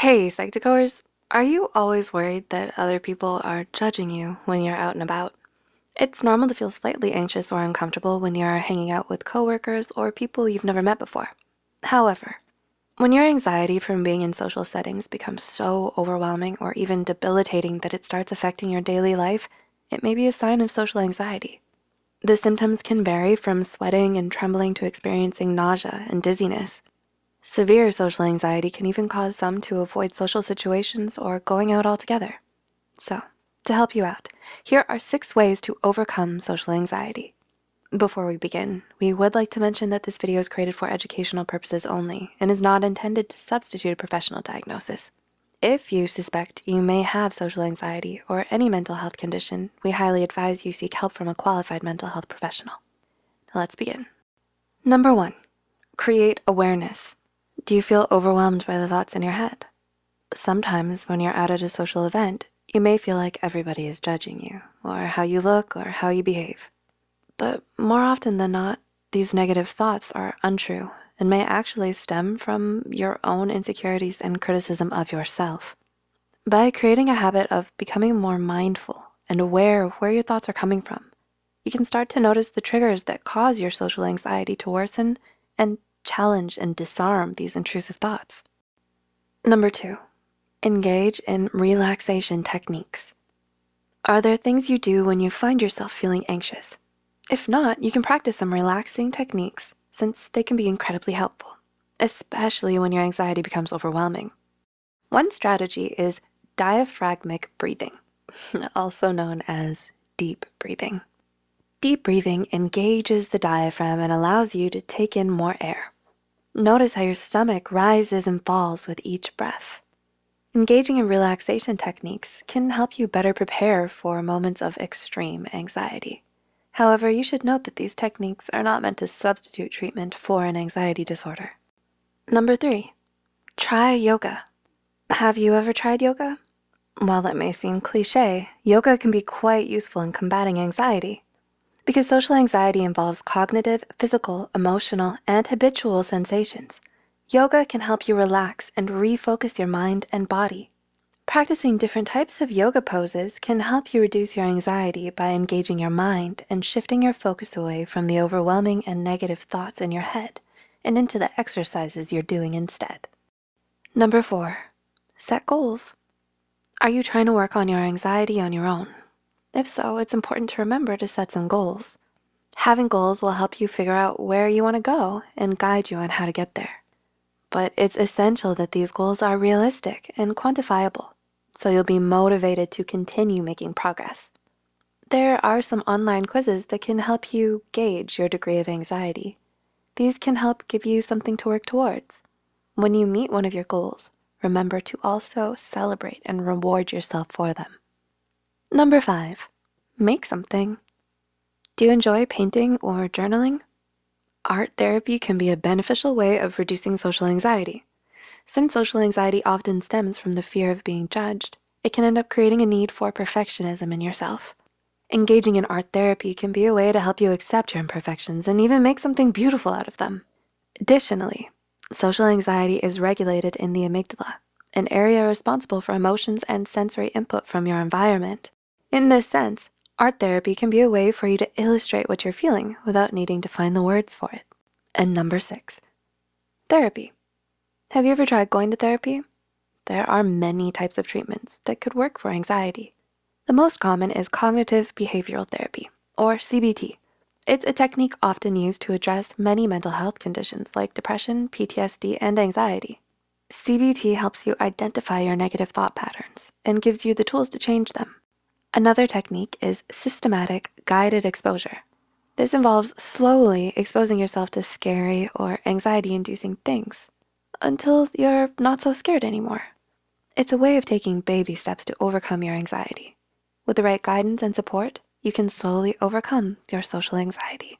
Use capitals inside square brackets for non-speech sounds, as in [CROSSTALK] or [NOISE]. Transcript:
Hey, Psych2Goers, are you always worried that other people are judging you when you're out and about? It's normal to feel slightly anxious or uncomfortable when you're hanging out with coworkers or people you've never met before. However, when your anxiety from being in social settings becomes so overwhelming or even debilitating that it starts affecting your daily life, it may be a sign of social anxiety. The symptoms can vary from sweating and trembling to experiencing nausea and dizziness. Severe social anxiety can even cause some to avoid social situations or going out altogether. So, to help you out, here are six ways to overcome social anxiety. Before we begin, we would like to mention that this video is created for educational purposes only and is not intended to substitute a professional diagnosis. If you suspect you may have social anxiety or any mental health condition, we highly advise you seek help from a qualified mental health professional. Now let's begin. Number one, create awareness. Do you feel overwhelmed by the thoughts in your head? Sometimes when you're out at a social event, you may feel like everybody is judging you or how you look or how you behave. But more often than not, these negative thoughts are untrue and may actually stem from your own insecurities and criticism of yourself. By creating a habit of becoming more mindful and aware of where your thoughts are coming from, you can start to notice the triggers that cause your social anxiety to worsen and challenge and disarm these intrusive thoughts. Number two, engage in relaxation techniques. Are there things you do when you find yourself feeling anxious? If not, you can practice some relaxing techniques since they can be incredibly helpful, especially when your anxiety becomes overwhelming. One strategy is diaphragmic breathing, [LAUGHS] also known as deep breathing. Deep breathing engages the diaphragm and allows you to take in more air. Notice how your stomach rises and falls with each breath. Engaging in relaxation techniques can help you better prepare for moments of extreme anxiety. However, you should note that these techniques are not meant to substitute treatment for an anxiety disorder. Number three, try yoga. Have you ever tried yoga? While it may seem cliche, yoga can be quite useful in combating anxiety. Because social anxiety involves cognitive, physical, emotional, and habitual sensations, yoga can help you relax and refocus your mind and body. Practicing different types of yoga poses can help you reduce your anxiety by engaging your mind and shifting your focus away from the overwhelming and negative thoughts in your head and into the exercises you're doing instead. Number four, set goals. Are you trying to work on your anxiety on your own? If so, it's important to remember to set some goals. Having goals will help you figure out where you wanna go and guide you on how to get there. But it's essential that these goals are realistic and quantifiable, so you'll be motivated to continue making progress. There are some online quizzes that can help you gauge your degree of anxiety. These can help give you something to work towards. When you meet one of your goals, remember to also celebrate and reward yourself for them. Number five, make something. Do you enjoy painting or journaling? Art therapy can be a beneficial way of reducing social anxiety. Since social anxiety often stems from the fear of being judged, it can end up creating a need for perfectionism in yourself. Engaging in art therapy can be a way to help you accept your imperfections and even make something beautiful out of them. Additionally, social anxiety is regulated in the amygdala, an area responsible for emotions and sensory input from your environment. In this sense, art therapy can be a way for you to illustrate what you're feeling without needing to find the words for it. And number six, therapy. Have you ever tried going to therapy? There are many types of treatments that could work for anxiety. The most common is cognitive behavioral therapy, or CBT. It's a technique often used to address many mental health conditions like depression, PTSD, and anxiety. CBT helps you identify your negative thought patterns and gives you the tools to change them. Another technique is systematic guided exposure. This involves slowly exposing yourself to scary or anxiety-inducing things until you're not so scared anymore. It's a way of taking baby steps to overcome your anxiety. With the right guidance and support, you can slowly overcome your social anxiety.